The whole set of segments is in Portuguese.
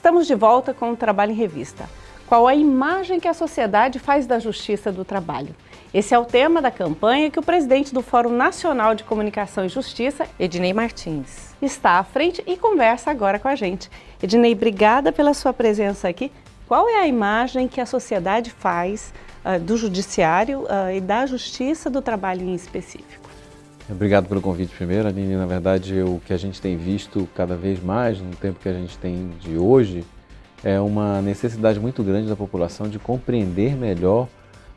Estamos de volta com o Trabalho em Revista. Qual a imagem que a sociedade faz da Justiça do Trabalho? Esse é o tema da campanha que o presidente do Fórum Nacional de Comunicação e Justiça, Ednei Martins, está à frente e conversa agora com a gente. Ednei, obrigada pela sua presença aqui. Qual é a imagem que a sociedade faz uh, do Judiciário uh, e da Justiça do Trabalho em específico? Obrigado pelo convite primeiro, Aline. Na verdade, o que a gente tem visto cada vez mais no tempo que a gente tem de hoje é uma necessidade muito grande da população de compreender melhor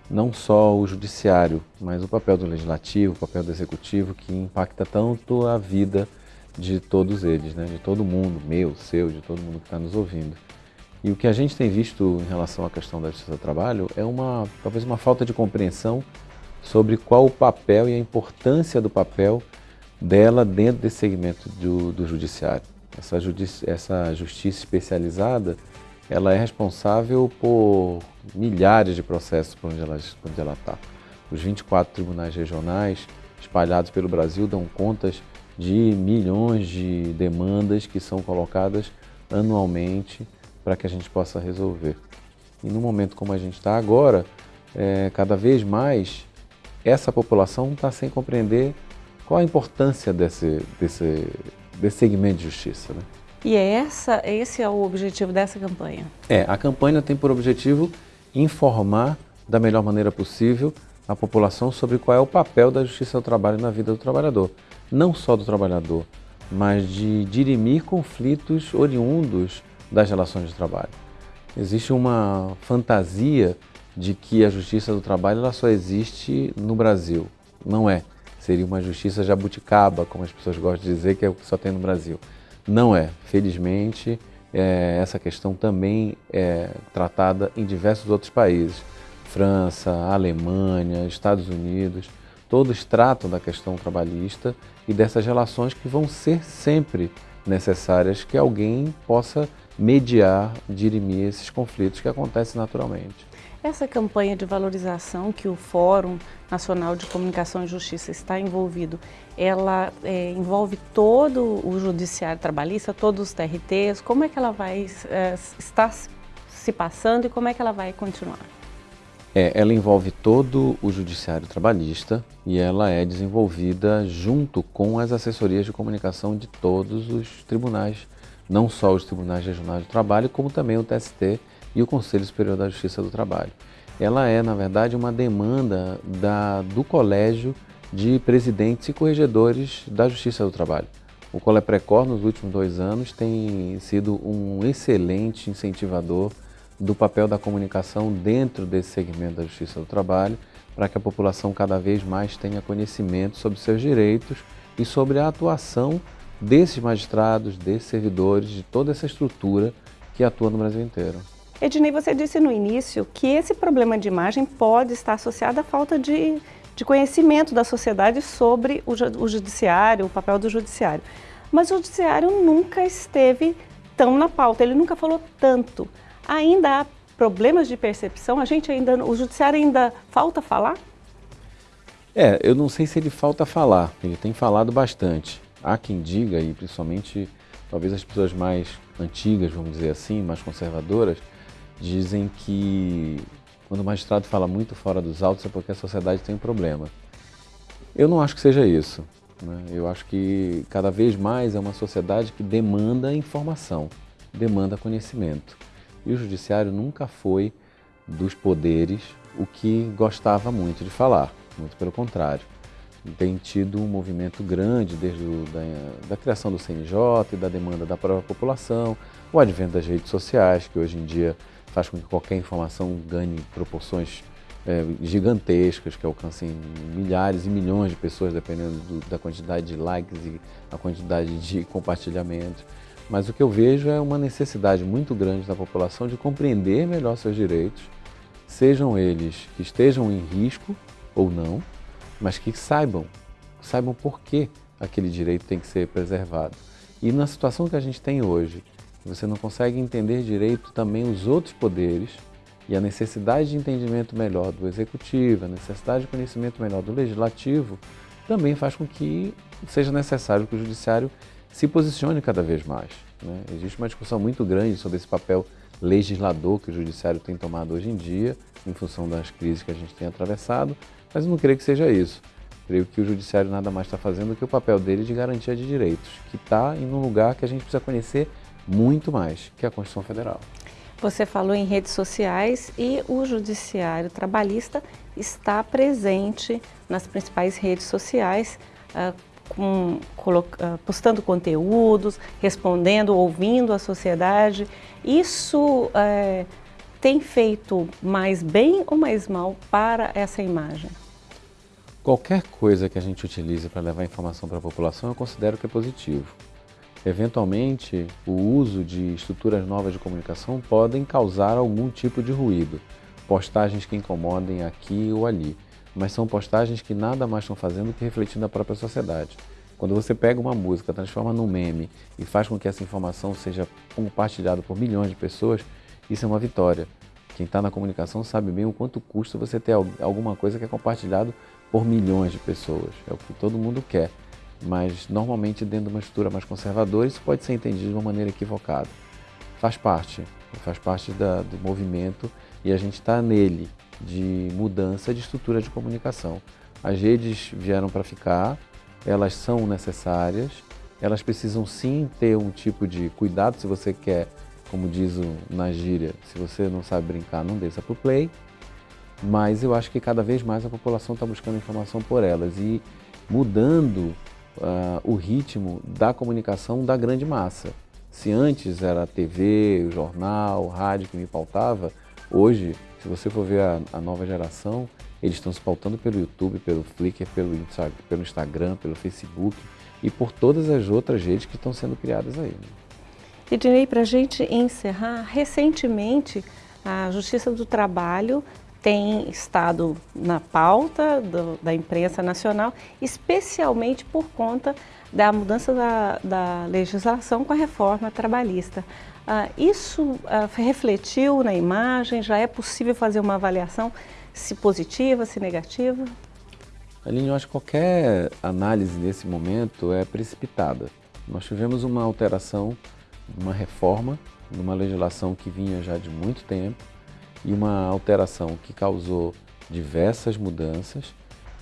não só o judiciário, mas o papel do legislativo, o papel do executivo, que impacta tanto a vida de todos eles, né? de todo mundo, meu, seu, de todo mundo que está nos ouvindo. E o que a gente tem visto em relação à questão da justiça do trabalho é uma, talvez uma falta de compreensão sobre qual o papel e a importância do papel dela dentro desse segmento do, do judiciário. Essa, judici essa justiça especializada, ela é responsável por milhares de processos por onde ela está. Os 24 tribunais regionais espalhados pelo Brasil dão contas de milhões de demandas que são colocadas anualmente para que a gente possa resolver. E no momento como a gente está agora, é, cada vez mais essa população está sem compreender qual a importância desse, desse, desse segmento de justiça. Né? E é essa, esse é o objetivo dessa campanha? É, a campanha tem por objetivo informar da melhor maneira possível a população sobre qual é o papel da justiça do trabalho na vida do trabalhador. Não só do trabalhador, mas de dirimir conflitos oriundos das relações de trabalho. Existe uma fantasia de que a justiça do trabalho ela só existe no Brasil. Não é. Seria uma justiça jabuticaba, como as pessoas gostam de dizer, que é o que só tem no Brasil. Não é. Felizmente, é, essa questão também é tratada em diversos outros países. França, Alemanha, Estados Unidos, todos tratam da questão trabalhista e dessas relações que vão ser sempre necessárias que alguém possa mediar, dirimir esses conflitos que acontecem naturalmente. Essa campanha de valorização que o Fórum Nacional de Comunicação e Justiça está envolvido, ela é, envolve todo o judiciário trabalhista, todos os TRTs, como é que ela vai é, estar se passando e como é que ela vai continuar? É, ela envolve todo o judiciário trabalhista e ela é desenvolvida junto com as assessorias de comunicação de todos os tribunais, não só os tribunais regionais do trabalho, como também o TST e o Conselho Superior da Justiça do Trabalho. Ela é, na verdade, uma demanda da, do Colégio de Presidentes e Corregedores da Justiça do Trabalho. O Coleprecor, nos últimos dois anos, tem sido um excelente incentivador do papel da comunicação dentro desse segmento da Justiça do Trabalho, para que a população cada vez mais tenha conhecimento sobre seus direitos e sobre a atuação desses magistrados, desses servidores, de toda essa estrutura que atua no Brasil inteiro. Ednei, você disse no início que esse problema de imagem pode estar associado à falta de, de conhecimento da sociedade sobre o, o judiciário, o papel do judiciário. Mas o judiciário nunca esteve tão na pauta, ele nunca falou tanto. Ainda há problemas de percepção? A gente ainda, o judiciário ainda falta falar? É, eu não sei se ele falta falar, ele tem falado bastante. Há quem diga, e principalmente talvez as pessoas mais antigas, vamos dizer assim, mais conservadoras, dizem que quando o magistrado fala muito fora dos autos é porque a sociedade tem um problema. Eu não acho que seja isso. Né? Eu acho que cada vez mais é uma sociedade que demanda informação, demanda conhecimento. E o judiciário nunca foi dos poderes o que gostava muito de falar, muito pelo contrário. Tem tido um movimento grande desde o, da, da criação do CNJ e da demanda da própria população, o advento das redes sociais, que hoje em dia faz com que qualquer informação ganhe proporções é, gigantescas, que alcancem milhares e milhões de pessoas, dependendo do, da quantidade de likes e a quantidade de compartilhamentos. Mas o que eu vejo é uma necessidade muito grande da população de compreender melhor seus direitos, sejam eles que estejam em risco ou não, mas que saibam, saibam por que aquele direito tem que ser preservado. E na situação que a gente tem hoje, você não consegue entender direito também os outros poderes e a necessidade de entendimento melhor do executivo, a necessidade de conhecimento melhor do legislativo, também faz com que seja necessário que o judiciário se posicione cada vez mais. Né? Existe uma discussão muito grande sobre esse papel legislador que o Judiciário tem tomado hoje em dia, em função das crises que a gente tem atravessado, mas não creio que seja isso. Creio que o Judiciário nada mais está fazendo do que o papel dele de garantia de direitos, que está em um lugar que a gente precisa conhecer muito mais, que é a Constituição Federal. Você falou em redes sociais e o Judiciário Trabalhista está presente nas principais redes sociais, com, uh, postando conteúdos, respondendo, ouvindo a sociedade. Isso uh, tem feito mais bem ou mais mal para essa imagem? Qualquer coisa que a gente utilize para levar informação para a população, eu considero que é positivo. Eventualmente, o uso de estruturas novas de comunicação podem causar algum tipo de ruído, postagens que incomodem aqui ou ali, mas são postagens que nada mais estão fazendo que refletindo a própria sociedade. Quando você pega uma música, transforma num meme e faz com que essa informação seja compartilhada por milhões de pessoas, isso é uma vitória. Quem está na comunicação sabe bem o quanto custa você ter alguma coisa que é compartilhado por milhões de pessoas. É o que todo mundo quer mas normalmente dentro de uma estrutura mais conservadora isso pode ser entendido de uma maneira equivocada. Faz parte, faz parte da, do movimento e a gente está nele de mudança de estrutura de comunicação. As redes vieram para ficar, elas são necessárias, elas precisam sim ter um tipo de cuidado se você quer, como diz o, na gíria, se você não sabe brincar, não desça para o play, mas eu acho que cada vez mais a população está buscando informação por elas e mudando uh, o ritmo da comunicação da grande massa. Se antes era a TV, o jornal, o rádio que me pautava, hoje, se você for ver a, a nova geração, eles estão se pautando pelo YouTube, pelo Flickr, pelo, pelo Instagram, pelo Facebook e por todas as outras redes que estão sendo criadas aí. Né? Ednei, para a gente encerrar, recentemente a Justiça do Trabalho tem estado na pauta do, da imprensa nacional, especialmente por conta da mudança da, da legislação com a reforma trabalhista. Ah, isso ah, refletiu na imagem? Já é possível fazer uma avaliação se positiva, se negativa? Aline, eu acho que qualquer análise nesse momento é precipitada. Nós tivemos uma alteração, uma reforma, numa legislação que vinha já de muito tempo, e uma alteração que causou diversas mudanças,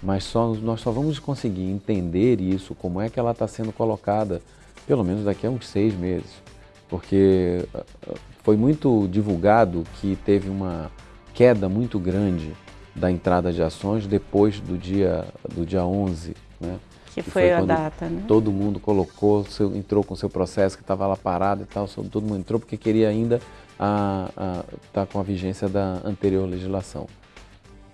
mas só, nós só vamos conseguir entender isso, como é que ela está sendo colocada, pelo menos daqui a uns seis meses. Porque ah, ah, foi muito divulgado que teve uma queda muito grande da entrada de ações depois do dia, do dia 11, né? Que foi, foi a data, né? Todo mundo colocou, seu, entrou com seu processo que estava lá parado e tal, todo mundo entrou porque queria ainda estar tá com a vigência da anterior legislação.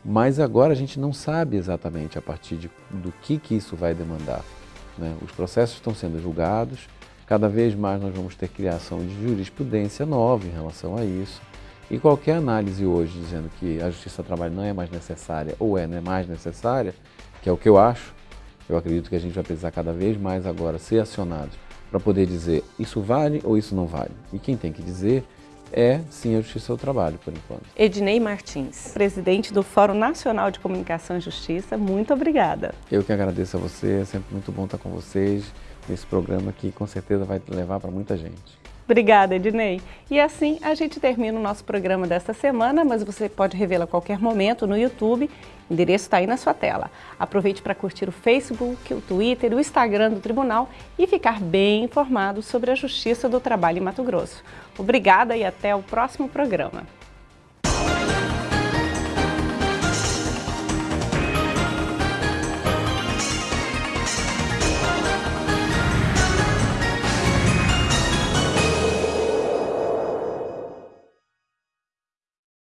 Mas agora a gente não sabe exatamente a partir de, do que, que isso vai demandar. Né? Os processos estão sendo julgados, cada vez mais nós vamos ter criação de jurisprudência nova em relação a isso. E qualquer análise hoje dizendo que a justiça do trabalho não é mais necessária ou é né, mais necessária, que é o que eu acho, eu acredito que a gente vai precisar cada vez mais agora ser acionados para poder dizer isso vale ou isso não vale. E quem tem que dizer é sim a Justiça do Trabalho, por enquanto. Ednei Martins, presidente do Fórum Nacional de Comunicação e Justiça, muito obrigada. Eu que agradeço a você, é sempre muito bom estar com vocês nesse programa que com certeza vai levar para muita gente. Obrigada, Ednei. E assim a gente termina o nosso programa desta semana, mas você pode revê-lo a qualquer momento no YouTube. O endereço está aí na sua tela. Aproveite para curtir o Facebook, o Twitter, o Instagram do Tribunal e ficar bem informado sobre a Justiça do Trabalho em Mato Grosso. Obrigada e até o próximo programa.